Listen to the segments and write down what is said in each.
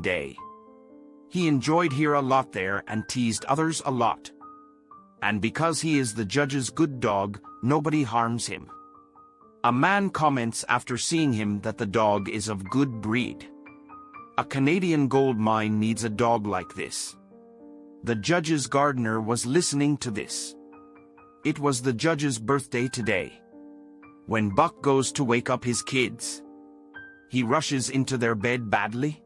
day. He enjoyed here a lot there and teased others a lot. And because he is the judge's good dog, nobody harms him. A man comments after seeing him that the dog is of good breed. A Canadian gold mine needs a dog like this. The judge's gardener was listening to this. It was the judge's birthday today. When Buck goes to wake up his kids, he rushes into their bed badly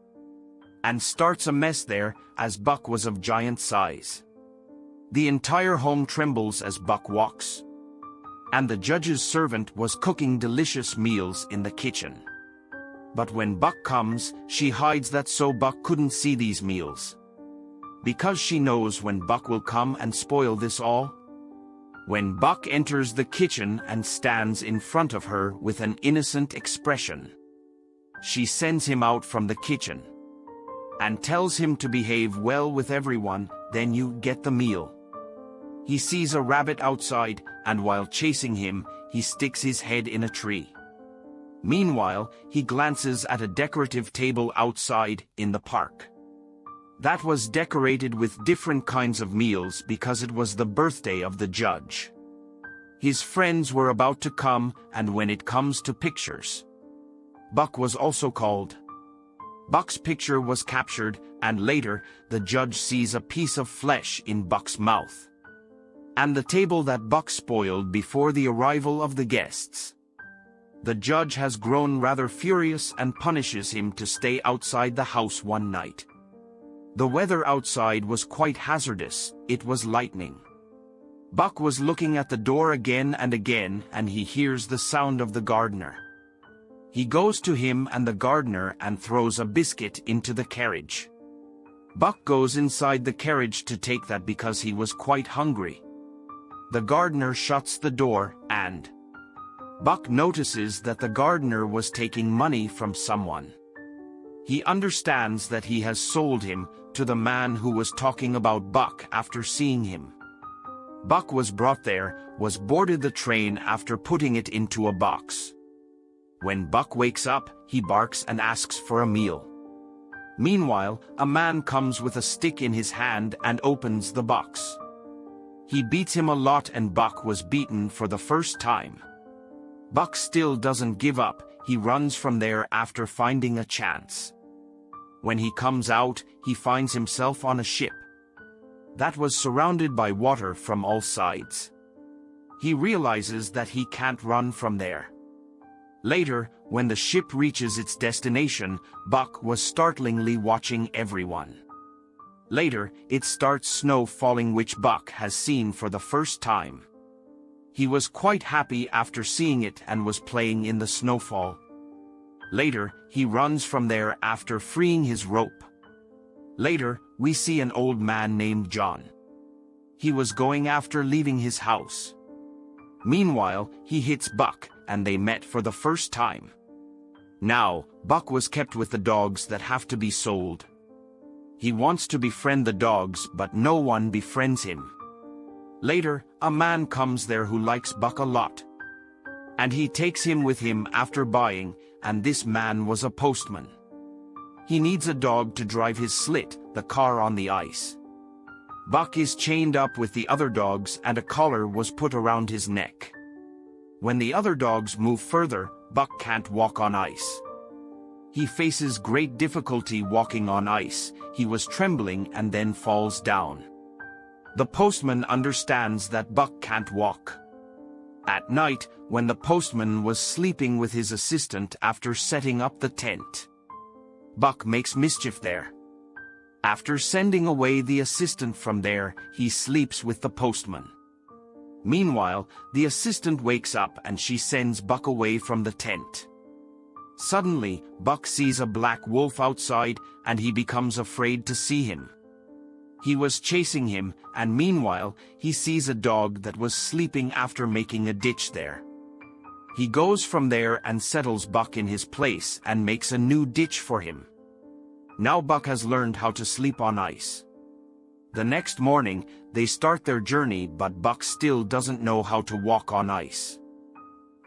and starts a mess there as Buck was of giant size. The entire home trembles as Buck walks. And the judge's servant was cooking delicious meals in the kitchen. But when Buck comes, she hides that so Buck couldn't see these meals. Because she knows when Buck will come and spoil this all. When Buck enters the kitchen and stands in front of her with an innocent expression, she sends him out from the kitchen and tells him to behave well with everyone, then you get the meal. He sees a rabbit outside, and while chasing him, he sticks his head in a tree. Meanwhile, he glances at a decorative table outside in the park. That was decorated with different kinds of meals because it was the birthday of the judge. His friends were about to come, and when it comes to pictures, Buck was also called. Buck's picture was captured, and later, the judge sees a piece of flesh in Buck's mouth and the table that Buck spoiled before the arrival of the guests. The judge has grown rather furious and punishes him to stay outside the house one night. The weather outside was quite hazardous, it was lightning. Buck was looking at the door again and again and he hears the sound of the gardener. He goes to him and the gardener and throws a biscuit into the carriage. Buck goes inside the carriage to take that because he was quite hungry. The gardener shuts the door, and Buck notices that the gardener was taking money from someone. He understands that he has sold him to the man who was talking about Buck after seeing him. Buck was brought there, was boarded the train after putting it into a box. When Buck wakes up, he barks and asks for a meal. Meanwhile, a man comes with a stick in his hand and opens the box. He beats him a lot and Buck was beaten for the first time. Buck still doesn't give up, he runs from there after finding a chance. When he comes out, he finds himself on a ship. That was surrounded by water from all sides. He realizes that he can't run from there. Later, when the ship reaches its destination, Buck was startlingly watching everyone. Later, it starts snow falling which Buck has seen for the first time. He was quite happy after seeing it and was playing in the snowfall. Later, he runs from there after freeing his rope. Later, we see an old man named John. He was going after leaving his house. Meanwhile, he hits Buck, and they met for the first time. Now, Buck was kept with the dogs that have to be sold. He wants to befriend the dogs, but no one befriends him. Later, a man comes there who likes Buck a lot. And he takes him with him after buying, and this man was a postman. He needs a dog to drive his slit, the car on the ice. Buck is chained up with the other dogs and a collar was put around his neck. When the other dogs move further, Buck can't walk on ice. He faces great difficulty walking on ice, he was trembling and then falls down. The postman understands that Buck can't walk. At night, when the postman was sleeping with his assistant after setting up the tent, Buck makes mischief there. After sending away the assistant from there, he sleeps with the postman. Meanwhile, the assistant wakes up and she sends Buck away from the tent. Suddenly, Buck sees a black wolf outside and he becomes afraid to see him. He was chasing him, and meanwhile, he sees a dog that was sleeping after making a ditch there. He goes from there and settles Buck in his place and makes a new ditch for him. Now Buck has learned how to sleep on ice. The next morning, they start their journey but Buck still doesn't know how to walk on ice.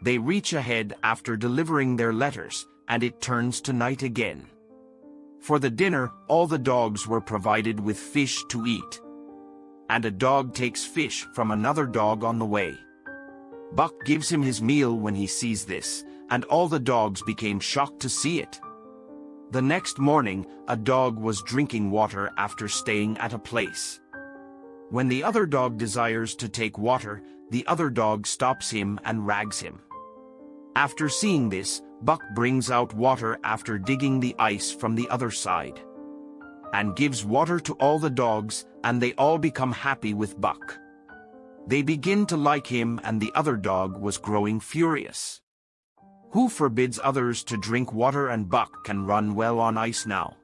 They reach ahead after delivering their letters, and it turns to night again. For the dinner, all the dogs were provided with fish to eat. And a dog takes fish from another dog on the way. Buck gives him his meal when he sees this, and all the dogs became shocked to see it. The next morning, a dog was drinking water after staying at a place. When the other dog desires to take water, the other dog stops him and rags him. After seeing this, Buck brings out water after digging the ice from the other side. And gives water to all the dogs, and they all become happy with Buck. They begin to like him and the other dog was growing furious. Who forbids others to drink water and Buck can run well on ice now.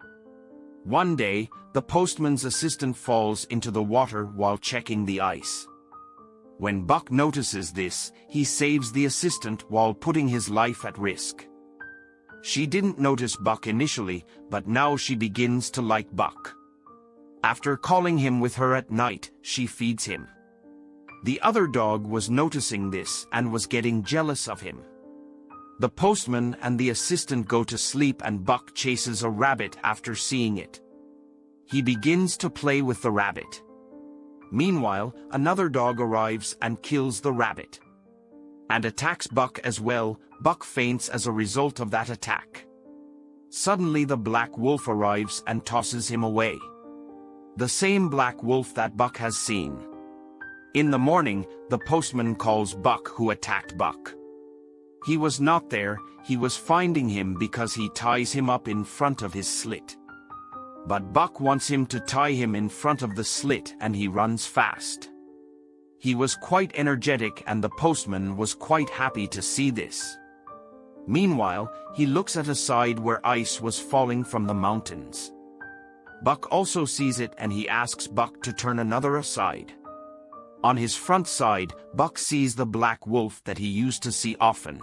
One day, the postman's assistant falls into the water while checking the ice. When Buck notices this, he saves the assistant while putting his life at risk. She didn't notice Buck initially, but now she begins to like Buck. After calling him with her at night, she feeds him. The other dog was noticing this and was getting jealous of him. The postman and the assistant go to sleep and Buck chases a rabbit after seeing it. He begins to play with the rabbit. Meanwhile, another dog arrives and kills the rabbit. And attacks Buck as well, Buck faints as a result of that attack. Suddenly the black wolf arrives and tosses him away. The same black wolf that Buck has seen. In the morning, the postman calls Buck who attacked Buck. He was not there, he was finding him because he ties him up in front of his slit. But Buck wants him to tie him in front of the slit and he runs fast. He was quite energetic and the postman was quite happy to see this. Meanwhile, he looks at a side where ice was falling from the mountains. Buck also sees it and he asks Buck to turn another aside. On his front side, Buck sees the black wolf that he used to see often.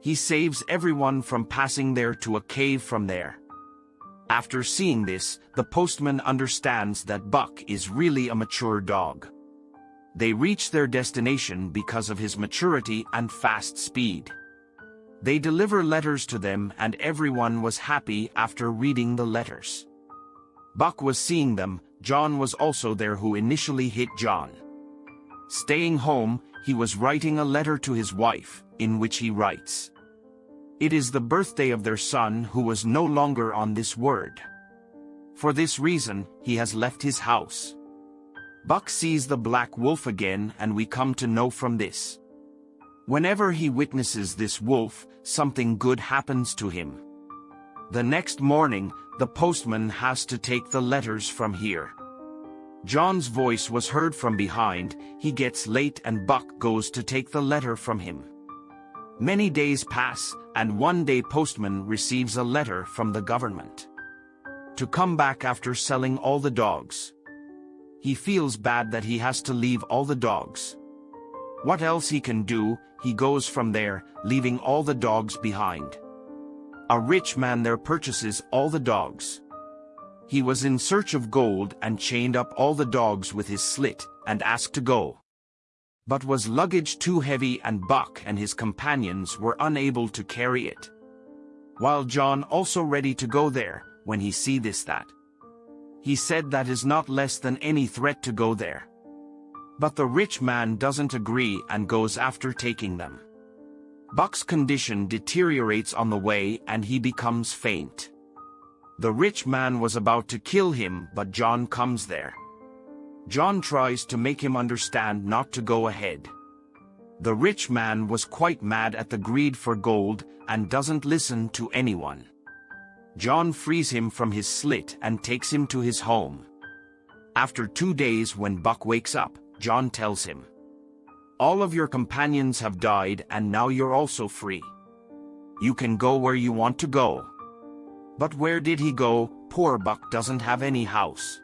He saves everyone from passing there to a cave from there. After seeing this, the postman understands that Buck is really a mature dog. They reach their destination because of his maturity and fast speed. They deliver letters to them and everyone was happy after reading the letters. Buck was seeing them, John was also there who initially hit John. Staying home, he was writing a letter to his wife, in which he writes, it is the birthday of their son who was no longer on this word. For this reason, he has left his house. Buck sees the black wolf again and we come to know from this. Whenever he witnesses this wolf, something good happens to him. The next morning, the postman has to take the letters from here. John's voice was heard from behind, he gets late and Buck goes to take the letter from him. Many days pass, and one day postman receives a letter from the government. To come back after selling all the dogs. He feels bad that he has to leave all the dogs. What else he can do, he goes from there, leaving all the dogs behind. A rich man there purchases all the dogs. He was in search of gold and chained up all the dogs with his slit, and asked to go but was luggage too heavy and Buck and his companions were unable to carry it. While John also ready to go there, when he see this that. He said that is not less than any threat to go there. But the rich man doesn't agree and goes after taking them. Buck's condition deteriorates on the way and he becomes faint. The rich man was about to kill him but John comes there. John tries to make him understand not to go ahead. The rich man was quite mad at the greed for gold and doesn't listen to anyone. John frees him from his slit and takes him to his home. After two days when Buck wakes up, John tells him, All of your companions have died and now you're also free. You can go where you want to go. But where did he go? Poor Buck doesn't have any house.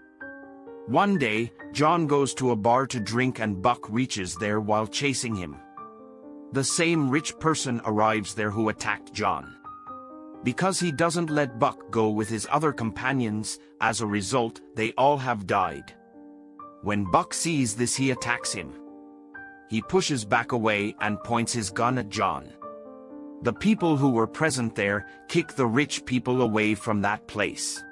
One day, John goes to a bar to drink and Buck reaches there while chasing him. The same rich person arrives there who attacked John. Because he doesn't let Buck go with his other companions, as a result, they all have died. When Buck sees this he attacks him. He pushes back away and points his gun at John. The people who were present there kick the rich people away from that place.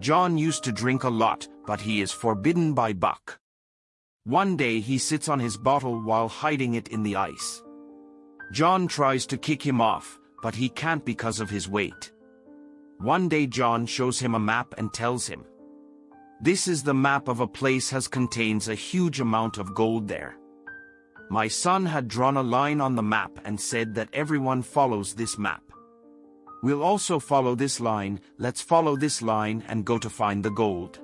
John used to drink a lot, but he is forbidden by Buck. One day he sits on his bottle while hiding it in the ice. John tries to kick him off, but he can't because of his weight. One day John shows him a map and tells him, This is the map of a place has contains a huge amount of gold there. My son had drawn a line on the map and said that everyone follows this map. We'll also follow this line, let's follow this line and go to find the gold.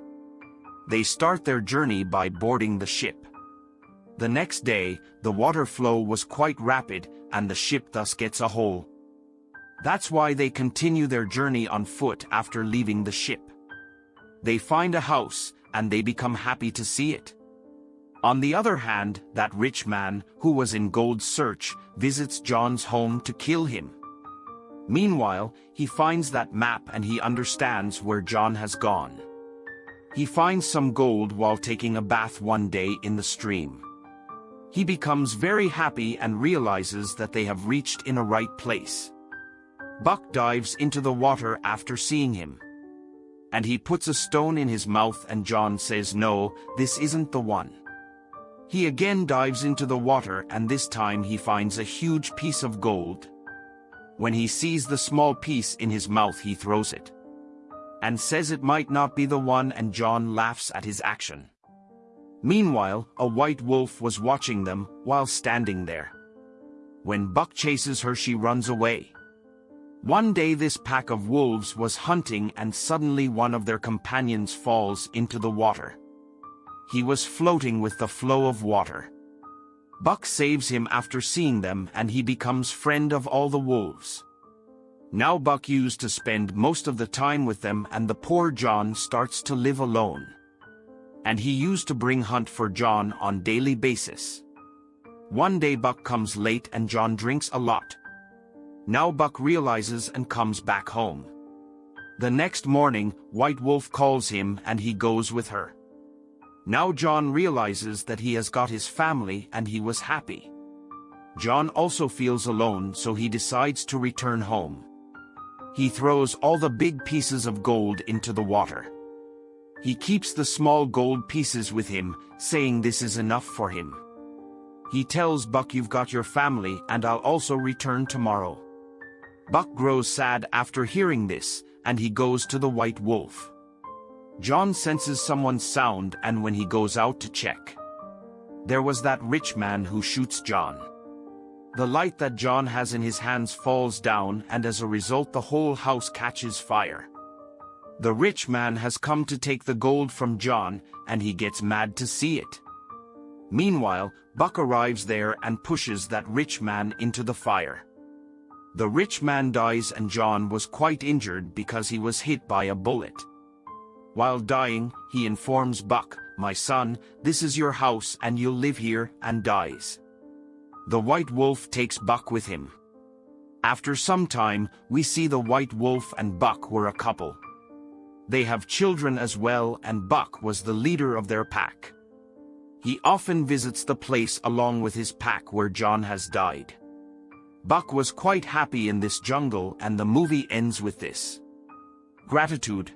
They start their journey by boarding the ship. The next day, the water flow was quite rapid and the ship thus gets a hole. That's why they continue their journey on foot after leaving the ship. They find a house and they become happy to see it. On the other hand, that rich man, who was in gold search, visits John's home to kill him. Meanwhile, he finds that map and he understands where John has gone. He finds some gold while taking a bath one day in the stream. He becomes very happy and realizes that they have reached in a right place. Buck dives into the water after seeing him. And he puts a stone in his mouth and John says no, this isn't the one. He again dives into the water and this time he finds a huge piece of gold. When he sees the small piece in his mouth he throws it. And says it might not be the one and John laughs at his action. Meanwhile, a white wolf was watching them while standing there. When Buck chases her she runs away. One day this pack of wolves was hunting and suddenly one of their companions falls into the water. He was floating with the flow of water. Buck saves him after seeing them and he becomes friend of all the wolves. Now Buck used to spend most of the time with them and the poor John starts to live alone. And he used to bring hunt for John on daily basis. One day Buck comes late and John drinks a lot. Now Buck realizes and comes back home. The next morning, White Wolf calls him and he goes with her. Now John realizes that he has got his family and he was happy. John also feels alone so he decides to return home. He throws all the big pieces of gold into the water. He keeps the small gold pieces with him, saying this is enough for him. He tells Buck you've got your family and I'll also return tomorrow. Buck grows sad after hearing this, and he goes to the white wolf. John senses someone's sound and when he goes out to check. There was that rich man who shoots John. The light that John has in his hands falls down and as a result the whole house catches fire. The rich man has come to take the gold from John and he gets mad to see it. Meanwhile, Buck arrives there and pushes that rich man into the fire. The rich man dies and John was quite injured because he was hit by a bullet. While dying, he informs Buck, my son, this is your house and you'll live here, and dies. The white wolf takes Buck with him. After some time, we see the white wolf and Buck were a couple. They have children as well and Buck was the leader of their pack. He often visits the place along with his pack where John has died. Buck was quite happy in this jungle and the movie ends with this. Gratitude,